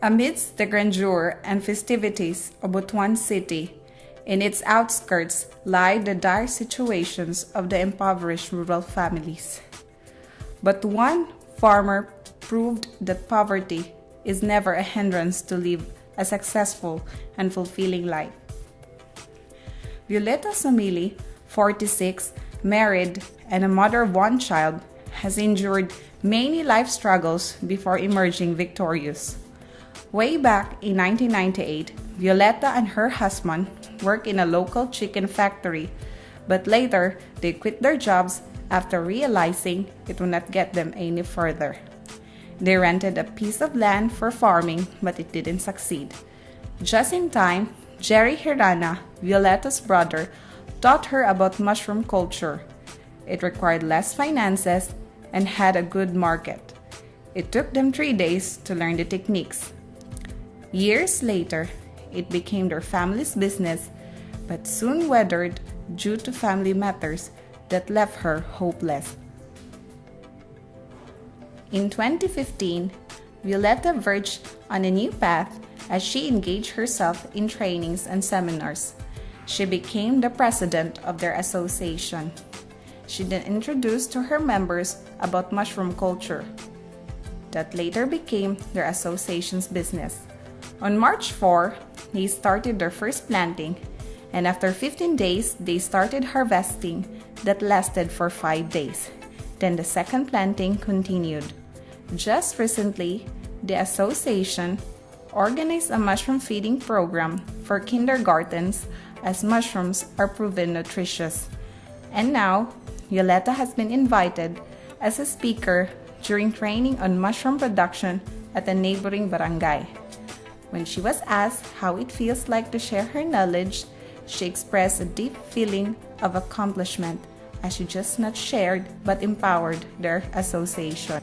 Amidst the grandeur and festivities of Butuan City, in its outskirts lie the dire situations of the impoverished rural families. But one farmer proved that poverty is never a hindrance to live a successful and fulfilling life. Violeta Samili, 46, married and a mother of one child, has endured many life struggles before emerging victorious. Way back in 1998, Violeta and her husband worked in a local chicken factory, but later they quit their jobs after realizing it would not get them any further. They rented a piece of land for farming, but it didn't succeed. Just in time, Jerry Hirana, Violeta's brother, taught her about mushroom culture. It required less finances and had a good market. It took them three days to learn the techniques. Years later, it became their family's business, but soon weathered due to family matters that left her hopeless. In 2015, Violeta verged on a new path as she engaged herself in trainings and seminars. She became the president of their association. She then introduced to her members about mushroom culture. That later became their association's business. On March 4, they started their first planting, and after 15 days, they started harvesting that lasted for 5 days. Then the second planting continued. Just recently, the association organized a mushroom feeding program for kindergartens as mushrooms are proven nutritious. And now, Violeta has been invited as a speaker during training on mushroom production at a neighboring barangay. When she was asked how it feels like to share her knowledge, she expressed a deep feeling of accomplishment as she just not shared but empowered their association.